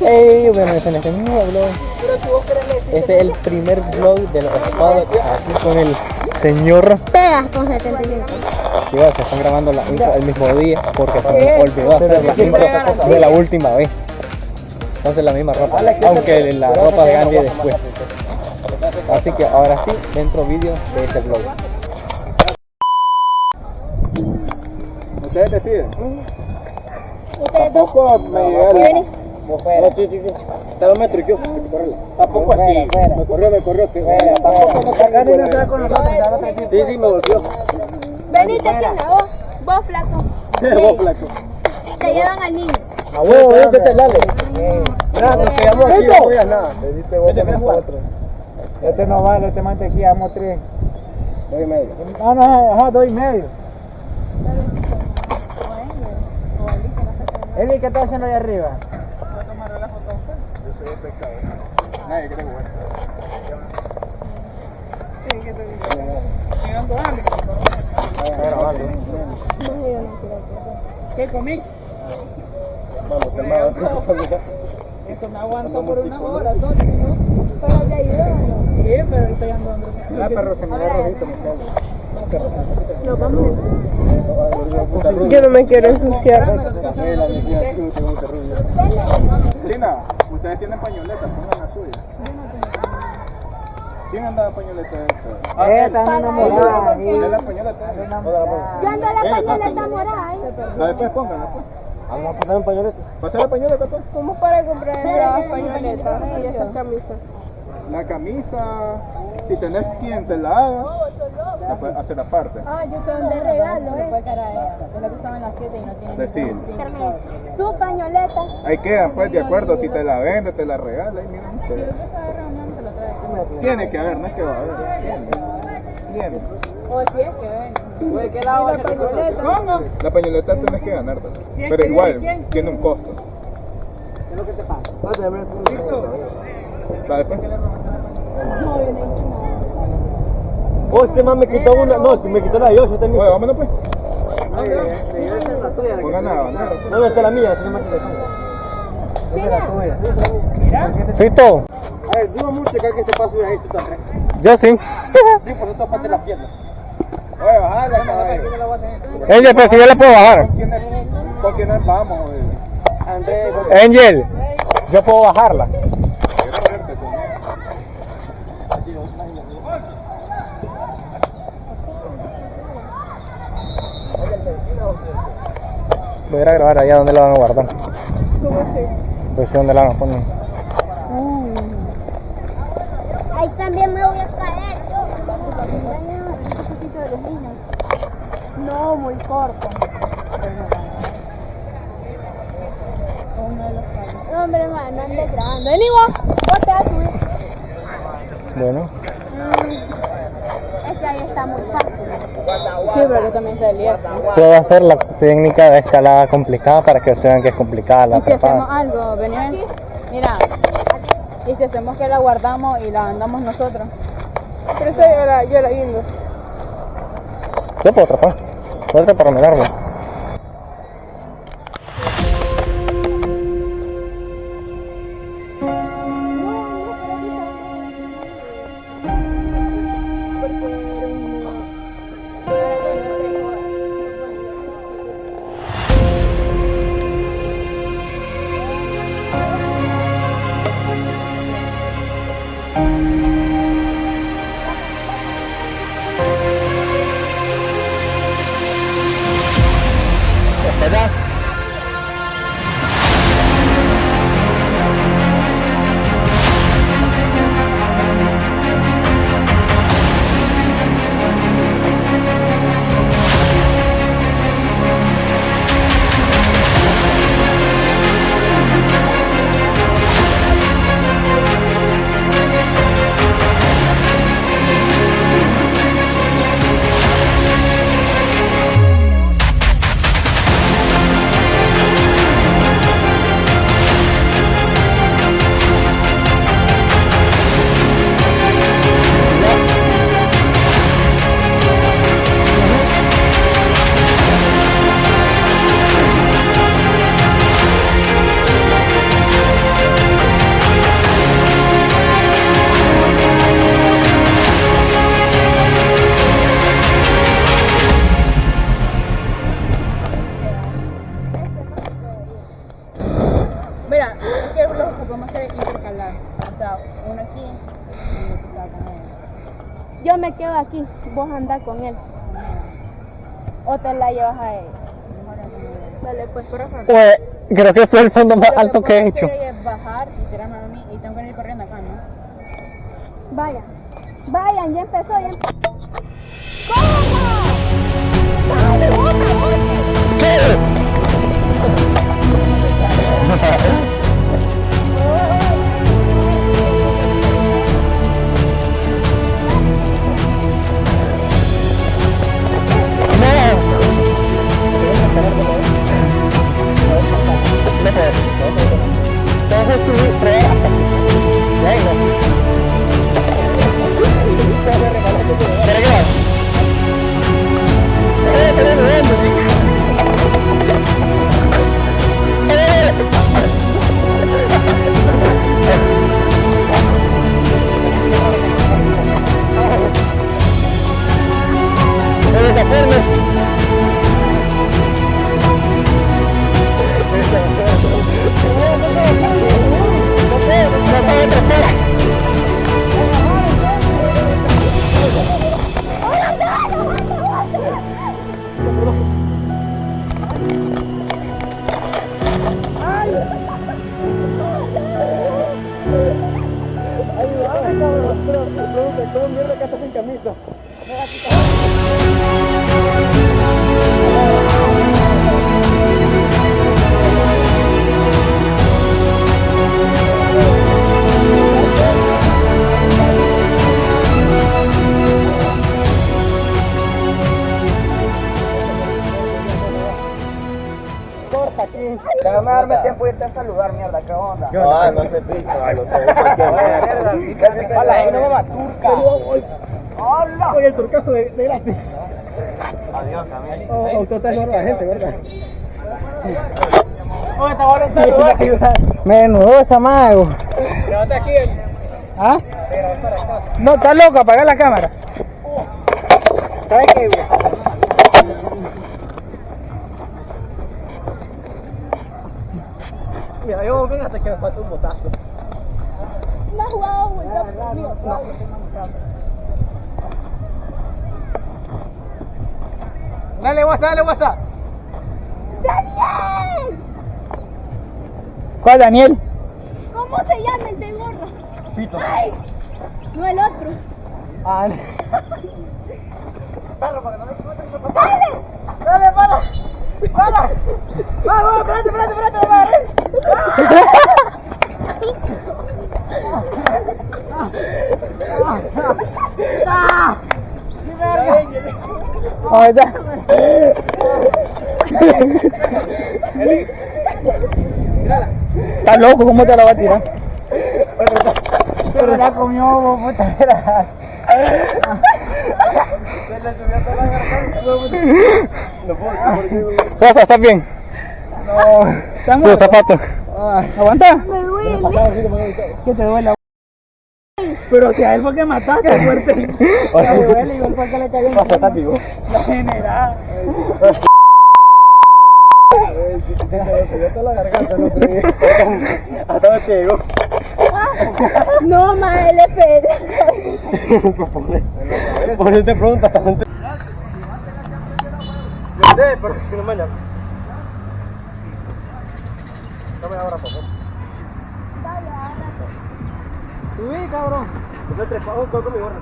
Hey, bueno, este es el nuevo vlog. Este es el primer vlog de los espados aquí con el señor Pegas con 75. Sí, se están grabando la intro el mismo día porque se me olvidó hacer la intro de la última vez. Entonces la misma ropa, aunque la ropa de Gandhi después. Así que ahora sí, dentro vídeo de este vlog. Ustedes deciden. Ustedes dos. Tampoco me ¿Y llegaron. venís? No, sí, sí, sí. Está dos metros y yo. Tampoco así. Me corrió, me corrió. Que no se va con nosotros. Sí, sí, me volvió. Venite, chinga, vos. Vos, flaco. Vos, flaco. Se llevan al niño. A huevo, este te dale. Nada, nos quedamos aquí, no voy a nada. Te vos con nosotros. Este no vale, este mantequilla, damos tres. Dos y medio. Ah, no, ajá, dos y medio. Eli, ¿qué estás haciendo ahí arriba? Jugar. ¿Qué comí? Eso me aguantó por una hora, Tony, ¿no? Pero te ayudó, ¿no? Sí, pero estoy andando. Perro, se me da rojito, cago. Nos vamos. Yo no me quiero ensuciar. China, ustedes tienen pañoletas, pongan la suya. ¿Quién anda de pañoleta esta? Ah, Esta no enamorada. ¿Tiene la pañoleta? Yo ando la pañoleta morada, ¿eh? La después pónganla, pues. Vamos a poner un pañolete. Pasa la pañoleta, pues. ¿Cómo para comprar las pañoletas y esas camisas? La camisa, si tenés quien te la haga, la puedes hacer aparte. Ah, yo son de regalo, ¿eh? Es lo que en las 7 y no tiene Decir. Su pañoleta. Ahí queda, pues, de acuerdo, si te la vende, te la regala, y miren ustedes. Tiene que haber, no es que va a haber. Tiene. Tiene. O si es que ven. La pañoleta tienes que ganártela. Pero igual, tiene un costo. ¿Qué es lo que te pasa? La después. Oh, este man me quitó una. No, me quitó la de yo, este Oye, vámonos pues. Pongan a ganar. ¿Dónde está la mía? Esta es más interesante. Fito, A ver, dudo mucho que alguien se pase ahí, tú también. yo sí. Sí, por eso parte las piernas. Oye, caballo. Angel, pero si yo le puedo bajar. ¿Con quiénes- ¿Con quiénes vamos? Angel, yo puedo bajarla. Voy a ir a grabar allá donde la van a guardar. ¿Cómo así? Pues sí, donde la van a poner. Ahí también me voy a caer yo. No, muy corto. No, hombre, no andes grabando. Vení vos, vos te vas a subir. Bueno, Mm, Es que ahí está muy fácil. Sí, pero que también se lieta. puedo hacer la técnica de escalada complicada para que vean que es complicada la Y si hacemos algo, venir, mira, y si hacemos que la guardamos y la andamos nosotros. Pero eso yo la, yo la guindo. Yo puedo trepar. Puedo trepar en el vos andás con él. O te la llevas a él. Dale, pues, corazón. Pues creo que fue el fondo más alto que he hecho. es bajar y tirarme a mí y tengo que ir corriendo acá, ¿no? Vayan. Vayan, ya empezó, ya empezó. ahí no el turcazo de. Adiós, también. Oh, usted está la gente, ¿verdad? Menudo esa mago. Levanta aquí. ¿Ah? No, está loco, apaga la cámara. Mira, yo ven hasta que me falta un botazo. No has jugado vuelta conmigo. Dale, WhatsApp, dale, WhatsApp. ¡Daniel! ¿Cuál, Daniel? ¿Cómo se llama el de gorro? Pito. ¡Ay! No el otro. Ah, Perro, para que no me ¡Dale! ¡Dale, para! ¡Para! ¡Vamos, espérate, espérate, espérate, madre! ¡Ah! ¡Mi verga! Ahí está. Está loco, ¿cómo te la va a tirar? Pero comió, puta, era. Se le subió toda la garganta, puta. No puedo, Rosa, ¿estás bien? No. Tus zapatos. ¿Aguanta? Me duele. ¿Qué te duele? Pero si a él fue que mataste, fuerte. Me duele, igual fue que le cayó en La general. Se le subió toda la garganta el otro día. Hasta dónde llegó. No, ma, él es Pérez. Por eso te pregunto. Sí, pero si no me llama. Dame ahora, por favor. Subí, cabrón. Yo me trepado con mi gorra.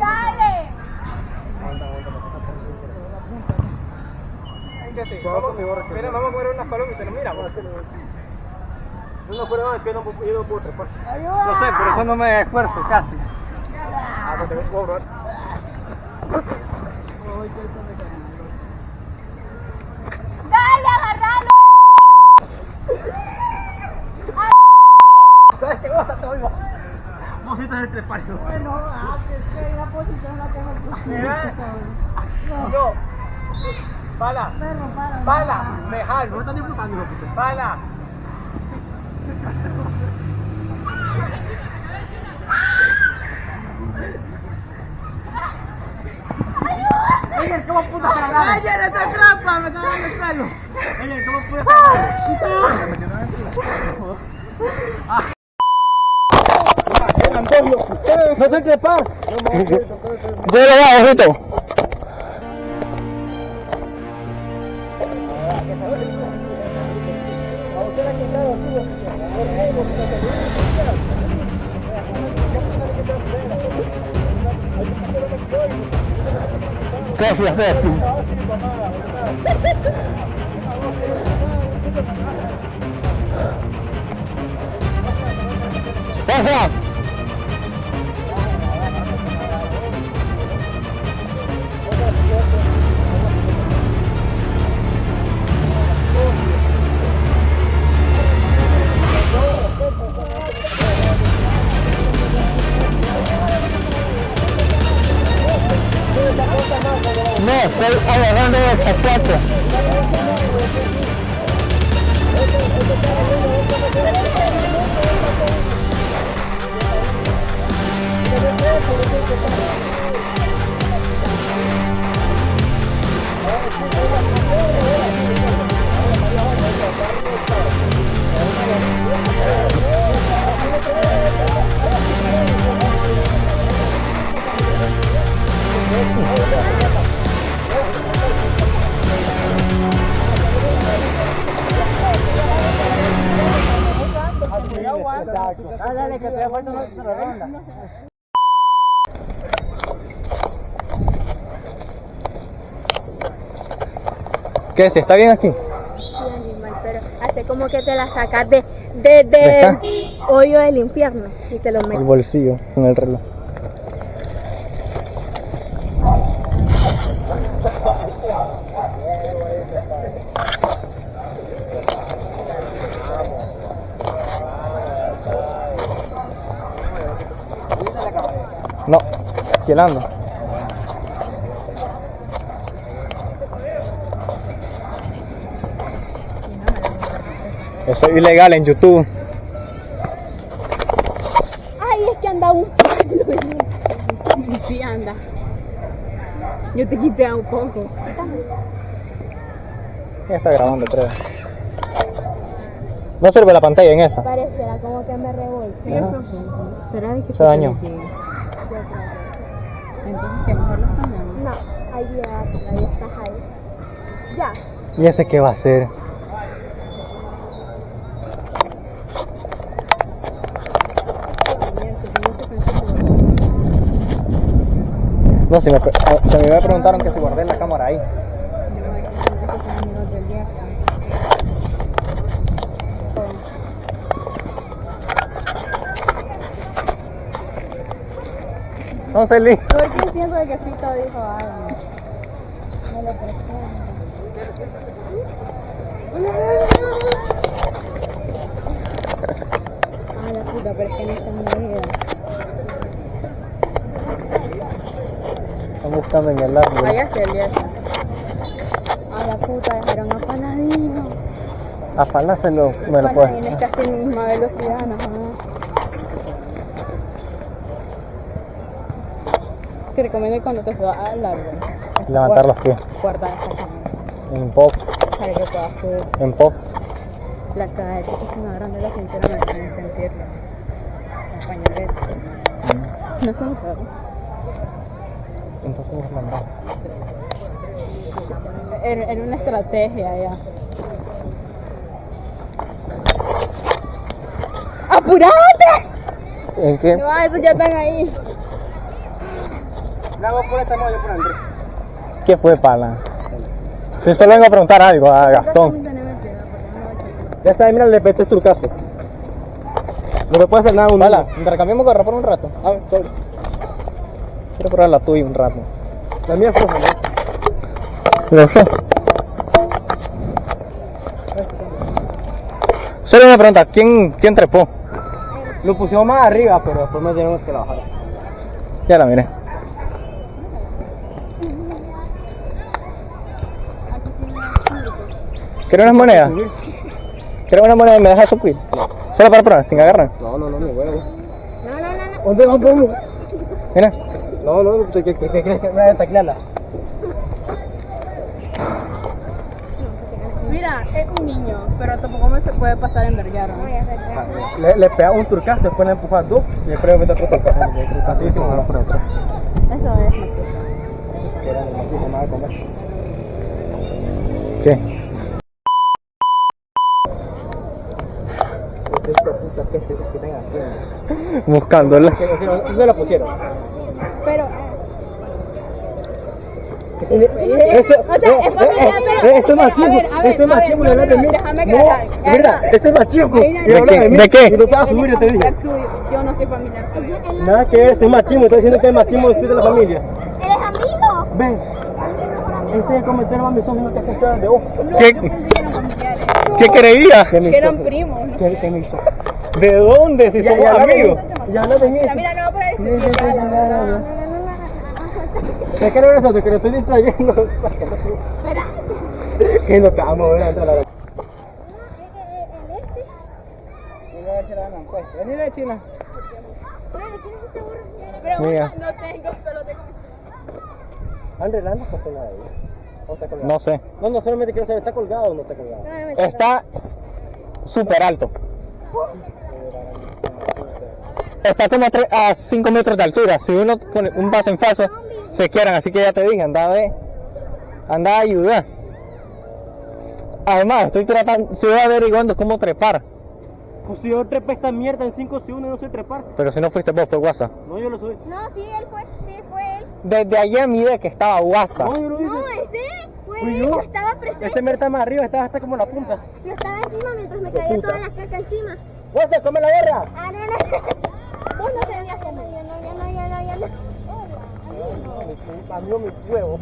¡Dale! Vamos, mira, vamos a mover unas palomitas, mira. Eso no fuera más que no puedo, yo trepar. No sé, por eso no me esfuerzo casi. Ah, pues te ves pobre. ¡Dale, agarralo! ¿Sabes qué cosa te oigo? Del trepario. Bueno, ah, que sea una posición la tengo que Mira. No. Pala. Pala. Me jalo. No estás disfrutando. Pala. Oye, ¿cómo puta te agarrar? ¡Ay, te trampa! ¡Me está dando el pelo! Oye, ¿cómo puta te agarrar? No se trepa. Yo lo hago, Rito. ¿Qué? ¡Pasa! Dale, que te falta otra ronda. ¿Qué es? ¿Está bien aquí? Sí, animal, pero hace como que te la sacas de, de, ¿De de esta? hoyo del infierno y te lo El metes. bolsillo con el reloj. ¿Quién anda? Eso es ilegal en YouTube. Ay, es que anda un Sí, anda. Yo te quité un poco. Ya está grabando, creo. No sirve la pantalla en esa. parecerá como que me. ¿Será que Se dañó. Ya, ahí estás ahí. Ya. ¿Y ese qué va a hacer? No, si me, se me preguntaron que si guardé la cámara ahí. No sé, Lee. ¿Por qué pienso de que Fito dijo algo? Me lo presento. Ah, la puta, pero es que no está en. Están buscando en el árbol. Vaya Celia. A la puta, dejaron a Paladino. Afaláselo. Me lo puedes. Paladino es casi la misma velocidad, ¿no? Te recomiendo que cuando te subas al árbol. Levantar los pies. En pop. para que puedas subir. En pop. La cadera que se me agarran de la cintura me pueden sentirlo. La pañoleta. No se me. Entonces nos mandamos. Era, era una estrategia ya. ¡Apurate! ¿En qué? No, esos ya están ahí. La hago por esta, no, yo por Andrés. ¿Qué fue, Pala? Si solo vengo a preguntar algo a Gastón. Ya está, mira, le peté tu caso. No me puede hacer nada un Pala, intercambiamos gorra por un rato. Ah, sorry. Quiero probar la tuya un rato. La mía es floja, ¿no? Lo sé. Solo una pregunta, ¿quién, quién trepó? Lo pusimos más arriba, pero después me tenemos que la bajar. Ya la miré. ¿Quieres unas monedas? ¿Quieres una moneda y me dejas subir? Solo para probar, sin agarrar. No, no, no, mi huevo. No, no, no, no. ¿Dónde vamos? Mira. No, no, ¿qué qué- qué- qué crees que me voy a taclearla? Mira, es un niño, pero tampoco me se puede pasar en verguero. Le, le pega un turcazo, después le empuja dos y después le mete otro turcazo. Así sin uno por otro. Eso es. Que. ¿Qué? Buscándola. ¿Dónde la pusieron? Pero. Eso, O sea, es familiar, pero- eh, esto es machismo, esto es machismo, no, no, de no, déjame No, verdad, Ajá. esto es machismo. No. ¿De Y no te vas a subir, yo te dije. Yo no soy familiar tuyo. Nada que esto es machismo, estoy diciendo que es machismo decir de la familia. ¿Eres amigo? Ven, ese es el comentario más misógino que has escuchado de vos. No, ¿Qué? yo que. ¿Qué creía? Que eran primos. ¿no? ¿Qué, qué me hizo? ¿De dónde? Si somos amigos. Ya no de Mira, mira, no, por ahí la verdad. ¿De qué no eres eso? Que lo estoy distrayendo. Que no te vamos a ver antes de la Vení de China. Pero Mira. no tengo, solo tengo. André, ¿la andas con nada. No sé. No, no, solamente quiero saber, ¿está colgado o no está colgado? Está súper alto. Está como a, tres- a 5 metros de altura. Si uno pone un paso en falso, se quieran. Así que ya te dije, anda a ver. Anda a ayudar. Además, estoy tratando, estoy averiguando cómo trepar. Pues si yo trepé esta mierda en 5 segundos no sé trepar. Pero si no fuiste vos, fue WhatsApp. No, yo lo subí. No, sí, él fue, sí, fue él. Desde ayer miré que estaba WhatsApp. No, yo lo hice. No, ese fue Fui él. yo. Yo estaba presente. Este está más arriba, está hasta como la punta. Yo estaba encima mientras me caía toda la caca encima. WhatsApp, come la guerra. Ah, no, no. Vos no te debías hacer. Ya no, ya no, ya no, ya no. Amigo, mi huevo.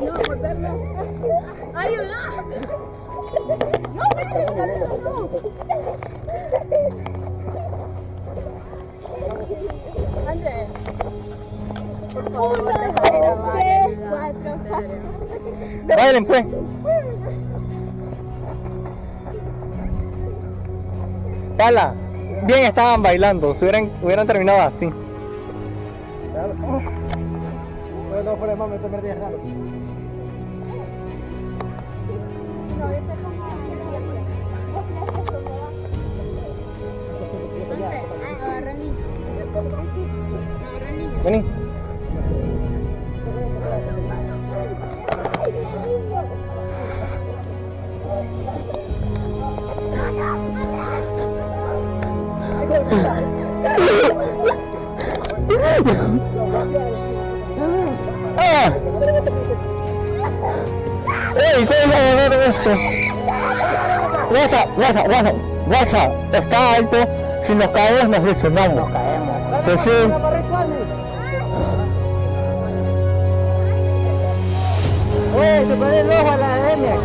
No. No. ¡Ayuda! No, pero no. Andrés. Uno, dos, tres, cuatro, cinco. Bailen pues. Pala, bien estaban bailando, si hubieran, hubieran terminado así. No, raro. Agarra el niño. Agarra el niño. Vení. ¡Ah! ¡Ey! ¿Cómo va a esto? WhatsApp, está alto, si nos caemos nos lesionamos. Nos caemos. Pues sí. Oye, se pone el ojo a la academia.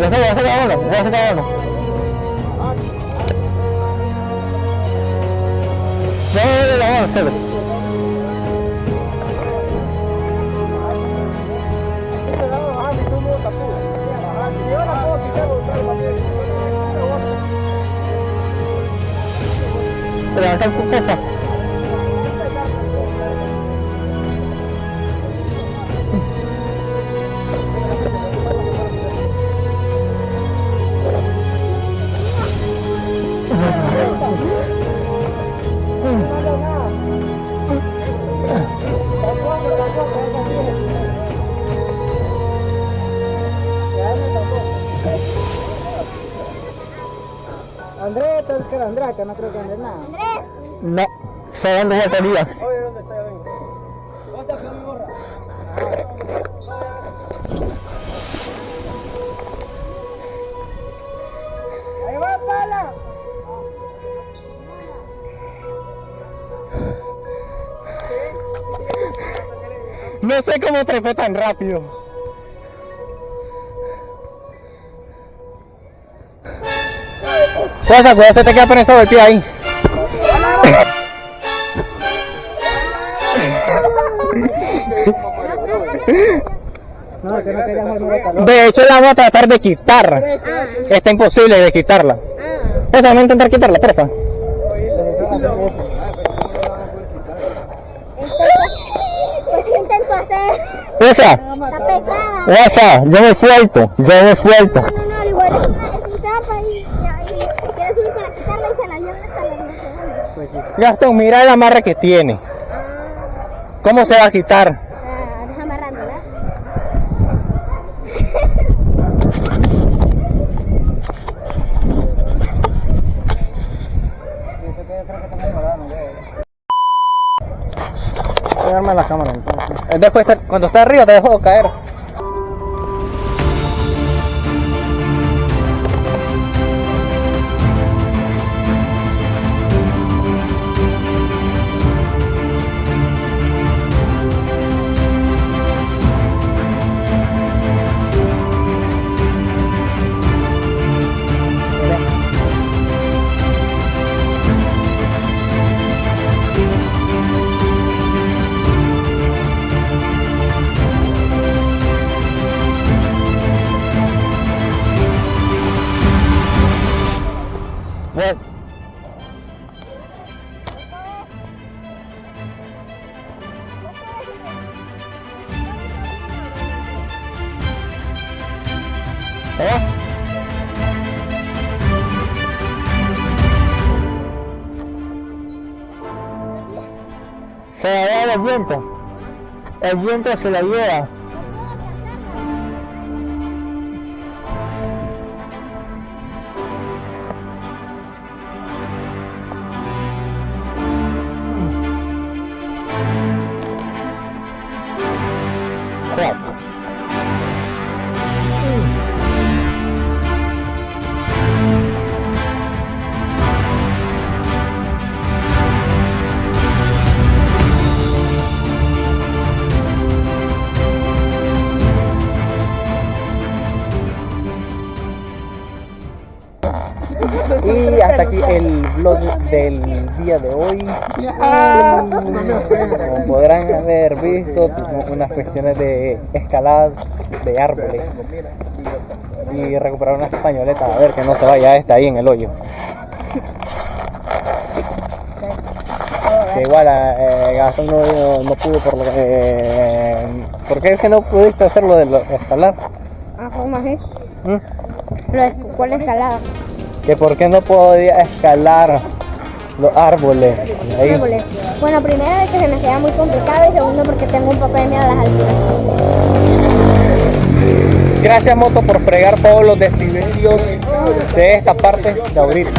Ya está grabando, ya grabando. Ya me duele la mano, Celo. Levanta tu. Que no creo que ande nada. Andrés, No, se dando batería. Oye, ¿dónde está? ¿Dónde está mi gorra? ¡Ahí va, pala! No sé cómo trepé tan rápido. Cosa, cuidado, se te queda prensado el pie ahí. No, que no. De hecho, la vamos a tratar de quitar. Está imposible de quitarla. Pues vamos a intentar quitarla, porfa. Esa, Está pesada. esa, yo me suelto, yo me suelto. No, no, no, igual es una, es un trampa y, y, y quiere subir para quitarla y se la lleva hasta la universidad. Gastón, mira el amarre que tiene. ¿Cómo se va a quitar? Ah, deja amarrándola. Voy a armar la cámara entonces. Después, cuando está arriba, te dejo caer. El viento se la lleva. Vlog del día de hoy. Como podrán haber visto, unas cuestiones de escalada de árboles y recuperar una españoleta, a ver que no se vaya esta ahí en el hoyo. Que igual eh, Gastón no, no pudo por lo que... Eh, ¿Por qué es que no pudiste hacerlo de lo- escalar? Ah, ¿cómo así? ¿Mm? ¿Cuál escalada? Que por qué no podía escalar los árboles. Bueno, primero de que se me hacía muy complicado y segundo porque tengo un poco de miedo a las alturas. Gracias Moto por fregar todos los decibelios de esta parte de ahorita.